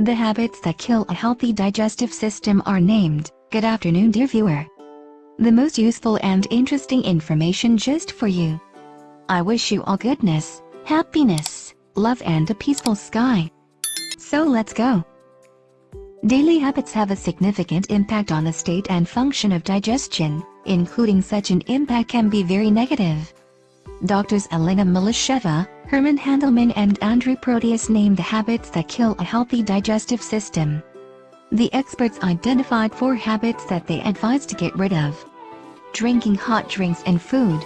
The habits that kill a healthy digestive system are named. Good afternoon dear viewer. The most useful and interesting information just for you. I wish you all goodness, happiness, love and a peaceful sky. So let's go. Daily habits have a significant impact on the state and function of digestion, including such an impact can be very negative. Doctors Elena Milasheva, Herman Handelman and Andrew Proteus named the habits that kill a healthy digestive system. The experts identified four habits that they advise to get rid of. Drinking hot drinks and food.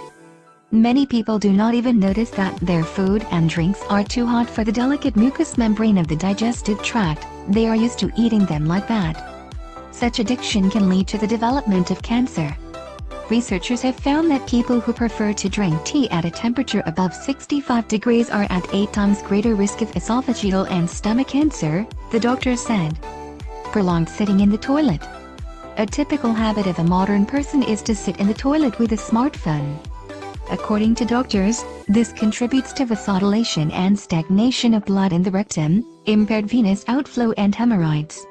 Many people do not even notice that their food and drinks are too hot for the delicate mucous membrane of the digestive tract, they are used to eating them like that. Such addiction can lead to the development of cancer. Researchers have found that people who prefer to drink tea at a temperature above 65 degrees are at 8 times greater risk of esophageal and stomach cancer, the doctor said. Prolonged sitting in the toilet. A typical habit of a modern person is to sit in the toilet with a smartphone. According to doctors, this contributes to vasodilation and stagnation of blood in the rectum, impaired venous outflow and hemorrhoids.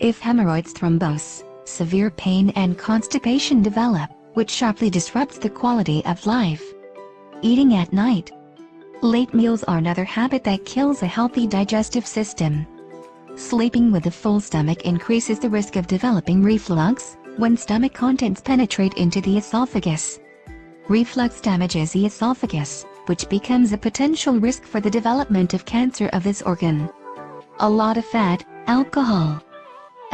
If hemorrhoids thrombose, severe pain and constipation develop, which sharply disrupts the quality of life. Eating at night. Late meals are another habit that kills a healthy digestive system. Sleeping with a full stomach increases the risk of developing reflux, when stomach contents penetrate into the esophagus. Reflux damages the esophagus, which becomes a potential risk for the development of cancer of this organ. A lot of fat, alcohol,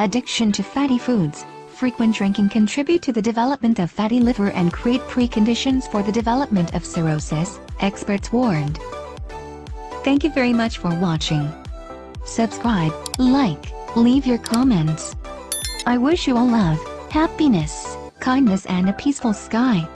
Addiction to fatty foods, frequent drinking contribute to the development of fatty liver and create preconditions for the development of cirrhosis, experts warned. Thank you very much for watching. Subscribe, like, leave your comments. I wish you all love, happiness, kindness and a peaceful sky.